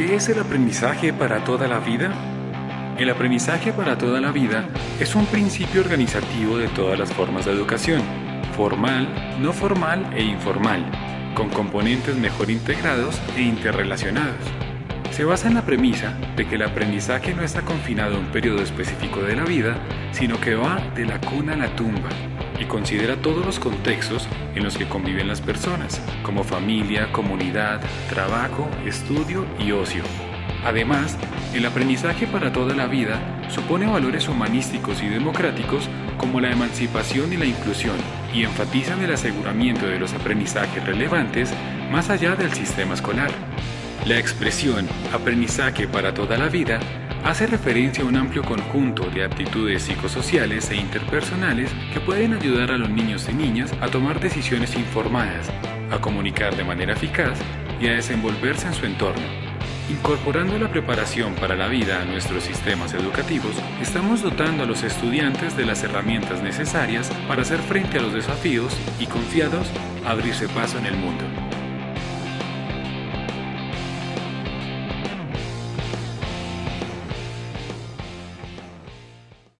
¿Qué es el aprendizaje para toda la vida? El aprendizaje para toda la vida es un principio organizativo de todas las formas de educación, formal, no formal e informal, con componentes mejor integrados e interrelacionados. Se basa en la premisa de que el aprendizaje no está confinado a un periodo específico de la vida, sino que va de la cuna a la tumba y considera todos los contextos en los que conviven las personas, como familia, comunidad, trabajo, estudio y ocio. Además, el aprendizaje para toda la vida supone valores humanísticos y democráticos como la emancipación y la inclusión y enfatizan el aseguramiento de los aprendizajes relevantes más allá del sistema escolar. La expresión aprendizaje para toda la vida hace referencia a un amplio conjunto de aptitudes psicosociales e interpersonales que pueden ayudar a los niños y niñas a tomar decisiones informadas, a comunicar de manera eficaz y a desenvolverse en su entorno. Incorporando la preparación para la vida a nuestros sistemas educativos, estamos dotando a los estudiantes de las herramientas necesarias para hacer frente a los desafíos y confiados abrirse paso en el mundo.